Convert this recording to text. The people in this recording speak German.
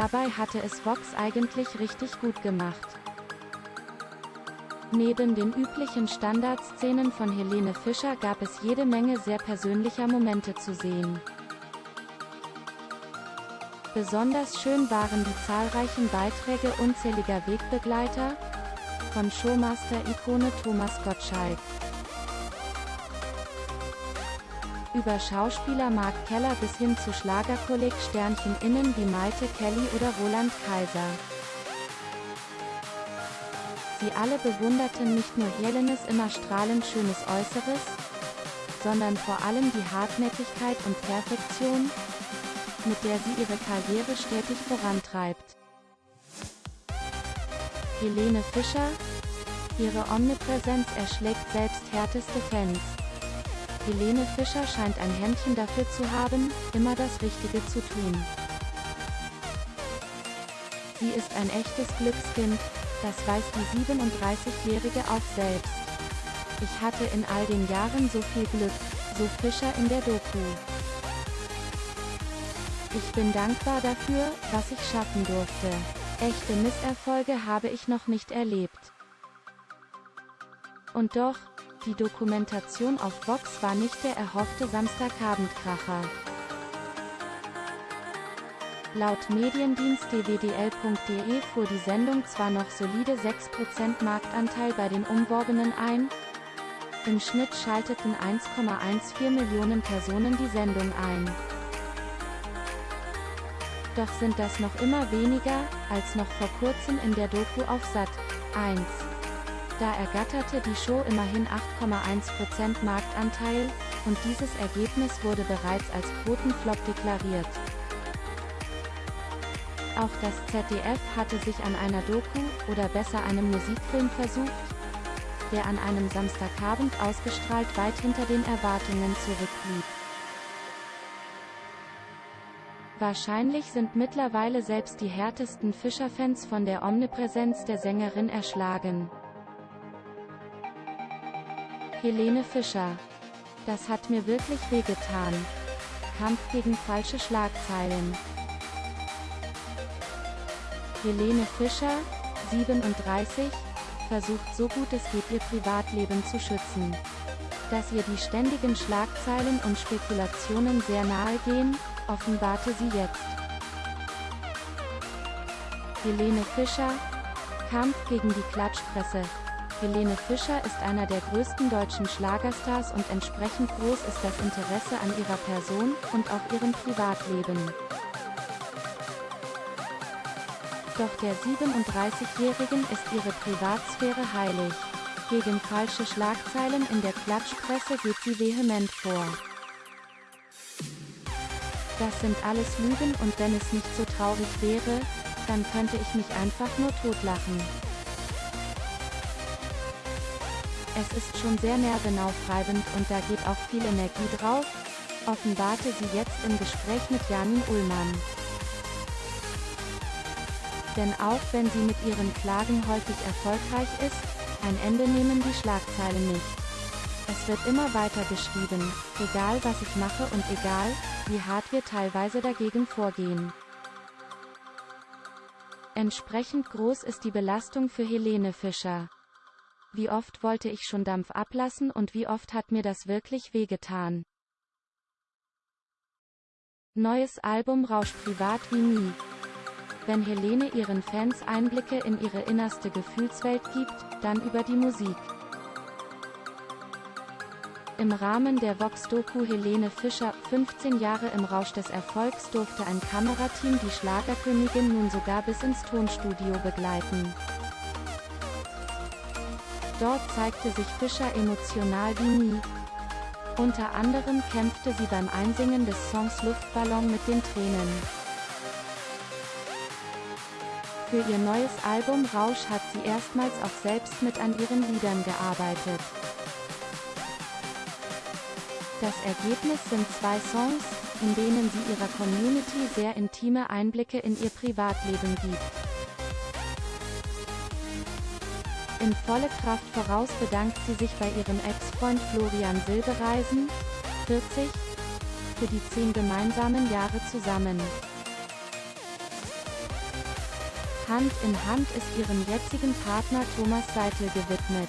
Dabei hatte es Vox eigentlich richtig gut gemacht. Neben den üblichen Standardszenen von Helene Fischer gab es jede Menge sehr persönlicher Momente zu sehen. Besonders schön waren die zahlreichen Beiträge unzähliger Wegbegleiter, von Showmaster-Ikone Thomas Gottschalk über Schauspieler Mark Keller bis hin zu Schlagerkolleg Sternchen innen wie Malte Kelly oder Roland Kaiser. Sie alle bewunderten nicht nur Helenes immer strahlend schönes Äußeres, sondern vor allem die Hartnäckigkeit und Perfektion, mit der sie ihre Karriere stetig vorantreibt. Helene Fischer, ihre Omnipräsenz erschlägt selbst härteste Fans. Helene Fischer scheint ein Händchen dafür zu haben, immer das Richtige zu tun. Sie ist ein echtes Glückskind, das weiß die 37-Jährige auch selbst. Ich hatte in all den Jahren so viel Glück, so Fischer in der Doku. Ich bin dankbar dafür, was ich schaffen durfte. Echte Misserfolge habe ich noch nicht erlebt. Und doch, die Dokumentation auf Vox war nicht der erhoffte Samstagabendkracher. Laut Mediendienst dwdl.de fuhr die Sendung zwar noch solide 6% Marktanteil bei den Umworbenen ein, im Schnitt schalteten 1,14 Millionen Personen die Sendung ein. Doch sind das noch immer weniger, als noch vor kurzem in der Doku auf Sat. 1. Da ergatterte die Show immerhin 8,1% Marktanteil, und dieses Ergebnis wurde bereits als Quotenflop deklariert. Auch das ZDF hatte sich an einer Doku, oder besser einem Musikfilm versucht, der an einem Samstagabend ausgestrahlt weit hinter den Erwartungen zurückblieb. Wahrscheinlich sind mittlerweile selbst die härtesten Fischer-Fans von der Omnipräsenz der Sängerin erschlagen. Helene Fischer. Das hat mir wirklich wehgetan. Kampf gegen falsche Schlagzeilen. Helene Fischer, 37, versucht so gut es geht ihr Privatleben zu schützen. Dass ihr die ständigen Schlagzeilen und Spekulationen sehr nahe gehen, offenbarte sie jetzt. Helene Fischer, Kampf gegen die Klatschpresse. Helene Fischer ist einer der größten deutschen Schlagerstars und entsprechend groß ist das Interesse an ihrer Person und auch ihrem Privatleben. Doch der 37-Jährigen ist ihre Privatsphäre heilig. Gegen falsche Schlagzeilen in der Klatschpresse geht sie vehement vor. Das sind alles Lügen und wenn es nicht so traurig wäre, dann könnte ich mich einfach nur totlachen. Es ist schon sehr nervenaufreibend und da geht auch viel Energie drauf, offenbarte sie jetzt im Gespräch mit Janin Ullmann. Denn auch wenn sie mit ihren Klagen häufig erfolgreich ist, ein Ende nehmen die Schlagzeilen nicht. Es wird immer weiter geschrieben, egal was ich mache und egal, wie hart wir teilweise dagegen vorgehen. Entsprechend groß ist die Belastung für Helene Fischer. Wie oft wollte ich schon Dampf ablassen und wie oft hat mir das wirklich wehgetan. Neues Album rauscht privat wie nie. Wenn Helene ihren Fans Einblicke in ihre innerste Gefühlswelt gibt, dann über die Musik. Im Rahmen der Vox-Doku Helene Fischer, 15 Jahre im Rausch des Erfolgs durfte ein Kamerateam die Schlagerkönigin nun sogar bis ins Tonstudio begleiten. Dort zeigte sich Fischer emotional wie nie. Unter anderem kämpfte sie beim Einsingen des Songs Luftballon mit den Tränen. Für ihr neues Album Rausch hat sie erstmals auch selbst mit an ihren Liedern gearbeitet. Das Ergebnis sind zwei Songs, in denen sie ihrer Community sehr intime Einblicke in ihr Privatleben gibt. In volle Kraft voraus bedankt sie sich bei ihrem Ex-Freund Florian Silbereisen, 40, für die zehn gemeinsamen Jahre zusammen. Hand in Hand ist ihrem jetzigen Partner Thomas Seitel gewidmet.